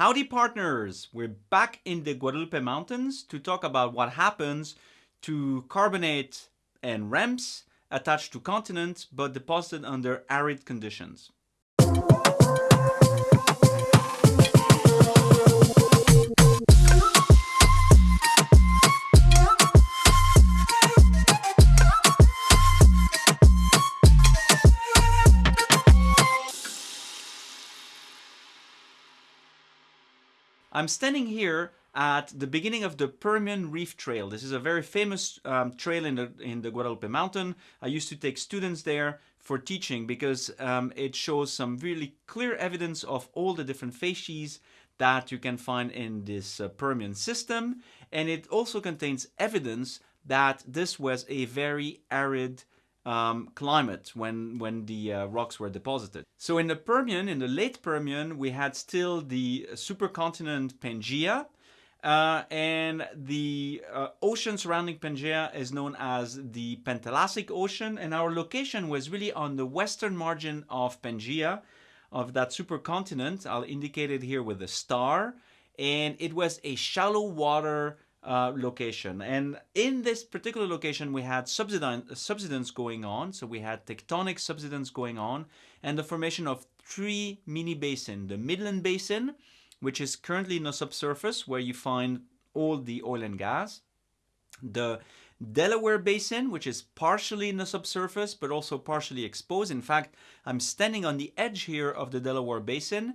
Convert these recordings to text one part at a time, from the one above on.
Howdy partners! We're back in the Guadalupe Mountains to talk about what happens to carbonate and ramps attached to continents but deposited under arid conditions. I'm standing here at the beginning of the Permian Reef Trail. This is a very famous um, trail in the, in the Guadalupe Mountain. I used to take students there for teaching because um, it shows some really clear evidence of all the different facies that you can find in this uh, Permian system. And it also contains evidence that this was a very arid um, climate when, when the uh, rocks were deposited. So in the Permian, in the late Permian, we had still the supercontinent Pangaea, uh, and the uh, ocean surrounding Pangaea is known as the Panthalassic Ocean, and our location was really on the western margin of Pangaea, of that supercontinent. I'll indicate it here with a star, and it was a shallow water uh, location. And in this particular location, we had subsidence going on. So we had tectonic subsidence going on and the formation of three mini basins. The Midland Basin, which is currently in the subsurface where you find all the oil and gas. The Delaware Basin, which is partially in the subsurface, but also partially exposed. In fact, I'm standing on the edge here of the Delaware Basin,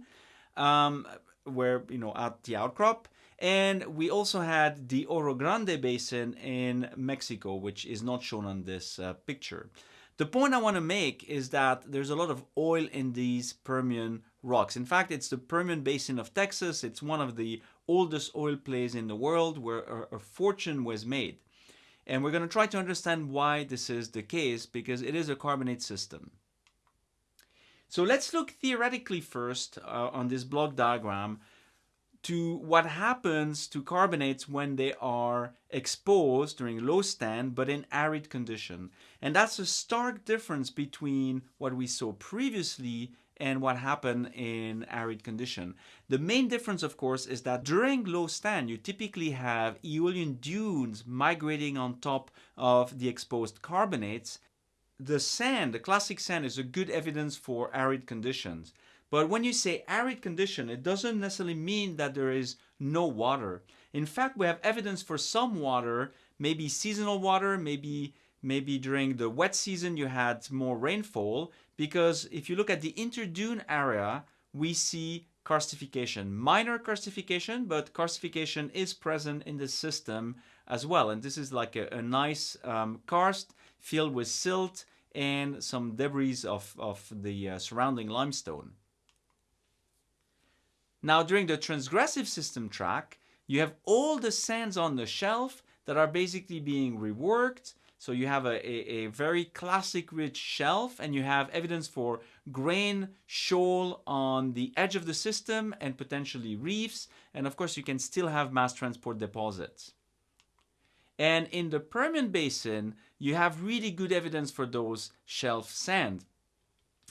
um, where, you know, at the outcrop. And we also had the Orogrande Basin in Mexico, which is not shown on this uh, picture. The point I want to make is that there's a lot of oil in these Permian rocks. In fact, it's the Permian Basin of Texas. It's one of the oldest oil plays in the world where a, a fortune was made. And we're going to try to understand why this is the case because it is a carbonate system. So let's look theoretically first uh, on this block diagram to what happens to carbonates when they are exposed during low stand but in arid condition. And that's a stark difference between what we saw previously and what happened in arid condition. The main difference, of course, is that during low stand, you typically have aeolian dunes migrating on top of the exposed carbonates. The sand, the clastic sand, is a good evidence for arid conditions. But when you say arid condition, it doesn't necessarily mean that there is no water. In fact, we have evidence for some water, maybe seasonal water, maybe maybe during the wet season you had more rainfall because if you look at the interdune area, we see karstification, minor karstification, but karstification is present in the system as well. And this is like a, a nice um, karst filled with silt and some debris of, of the uh, surrounding limestone. Now during the transgressive system tract, you have all the sands on the shelf that are basically being reworked. So you have a, a, a very clastic rich shelf and you have evidence for grain, shoal on the edge of the system and potentially reefs. And of course you can still have mass transport deposits. And in the Permian Basin, you have really good evidence for those shelf sand.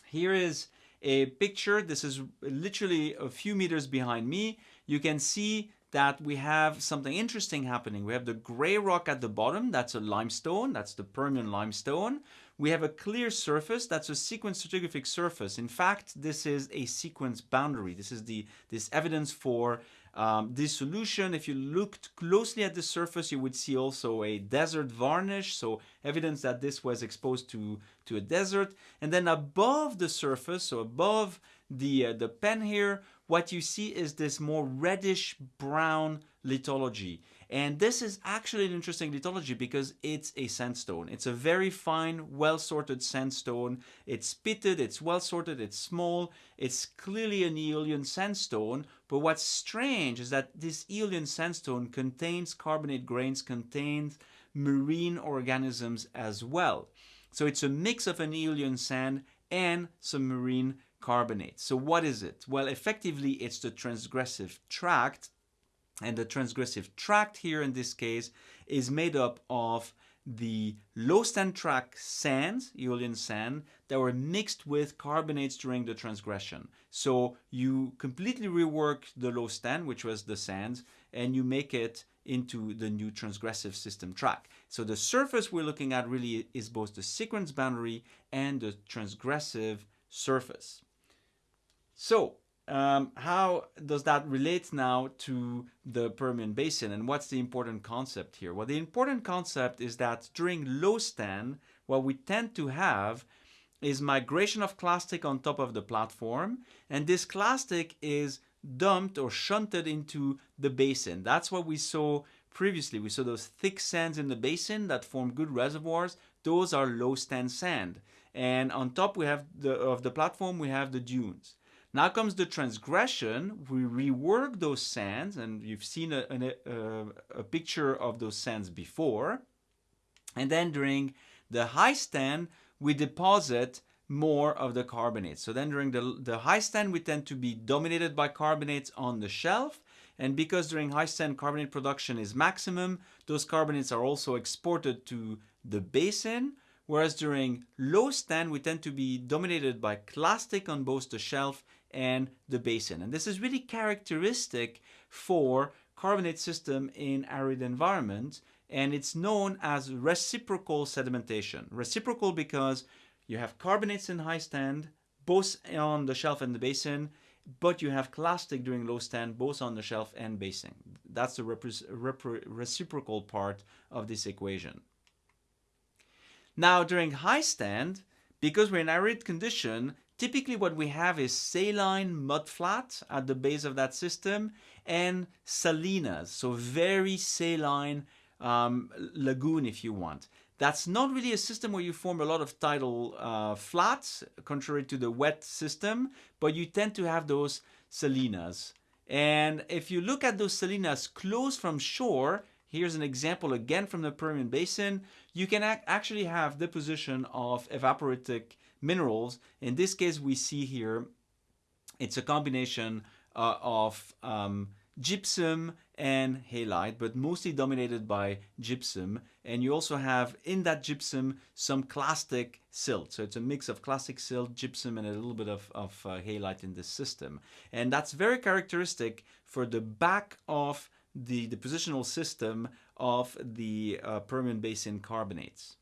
Here is a picture. This is literally a few meters behind me. You can see that we have something interesting happening. We have the gray rock at the bottom, that's a limestone, that's the Permian limestone. We have a clear surface, that's a sequence stratigraphic surface. In fact, this is a sequence boundary. This is the this evidence for um, dissolution, if you looked closely at the surface, you would see also a desert varnish, so evidence that this was exposed to, to a desert. And then above the surface, so above the, uh, the pen here, what you see is this more reddish brown lithology. And this is actually an interesting lithology because it's a sandstone. It's a very fine, well-sorted sandstone. It's pitted, it's well-sorted, it's small. It's clearly an Aeolian sandstone. But what's strange is that this Aeolian sandstone contains carbonate grains, contains marine organisms as well. So it's a mix of an Aeolian sand and some marine carbonate. So what is it? Well, effectively, it's the transgressive tract and the transgressive tract here in this case is made up of the low stand tract sands, Aeolian sand, that were mixed with carbonates during the transgression. So you completely rework the low stand, which was the sands, and you make it into the new transgressive system tract. So the surface we're looking at really is both the sequence boundary and the transgressive surface. So um, how does that relate now to the Permian Basin and what's the important concept here? Well, the important concept is that during low stand, what we tend to have is migration of clastic on top of the platform and this clastic is dumped or shunted into the basin. That's what we saw previously. We saw those thick sands in the basin that form good reservoirs. Those are low stand sand. And on top we have the, of the platform, we have the dunes. Now comes the transgression. We rework those sands, and you've seen a, a, a, picture of those sands before. And then during the high stand, we deposit more of the carbonates. So then during the, the high stand, we tend to be dominated by carbonates on the shelf. And because during high stand carbonate production is maximum, those carbonates are also exported to the basin. Whereas during low stand, we tend to be dominated by clastic on both the shelf and the basin. And this is really characteristic for carbonate system in arid environment and it's known as reciprocal sedimentation. Reciprocal because you have carbonates in high stand, both on the shelf and the basin, but you have clastic during low stand, both on the shelf and basin. That's the reciprocal part of this equation. Now during high stand, because we're in arid condition, Typically what we have is saline mudflat at the base of that system and salinas, so very saline um, lagoon if you want. That's not really a system where you form a lot of tidal uh, flats, contrary to the wet system, but you tend to have those salinas. And if you look at those salinas close from shore, here's an example again from the Permian Basin, you can ac actually have deposition of evaporitic minerals. In this case, we see here, it's a combination uh, of um, gypsum and halite, but mostly dominated by gypsum. And you also have in that gypsum some clastic silt. So it's a mix of clastic silt, gypsum, and a little bit of, of uh, halite in this system. And that's very characteristic for the back of the, depositional system of the uh, Permian Basin carbonates.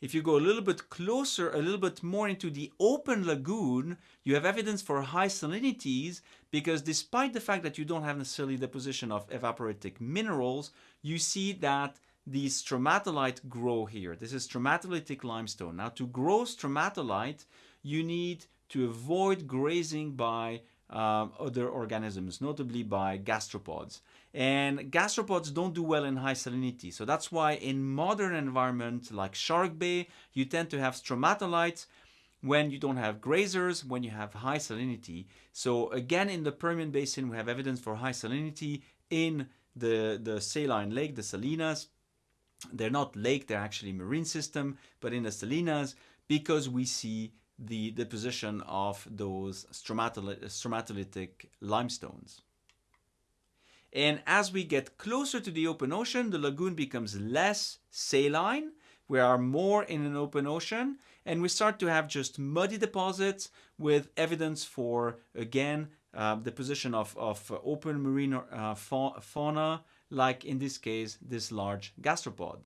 If you go a little bit closer, a little bit more into the open lagoon, you have evidence for high salinities because despite the fact that you don't have necessarily deposition of evaporitic minerals, you see that the stromatolite grow here. This is stromatolitic limestone. Now to grow stromatolite, you need to avoid grazing by um, other organisms, notably by gastropods. And gastropods don't do well in high salinity. So that's why in modern environment like Shark Bay, you tend to have stromatolites when you don't have grazers, when you have high salinity. So again, in the Permian Basin, we have evidence for high salinity in the, the saline lake, the salinas. They're not lake, they're actually marine system, but in the salinas, because we see the deposition of those stromatolitic limestones. And as we get closer to the open ocean, the lagoon becomes less saline. We are more in an open ocean and we start to have just muddy deposits with evidence for, again, uh, the position of, of open marine uh, fa fauna, like in this case, this large gastropod.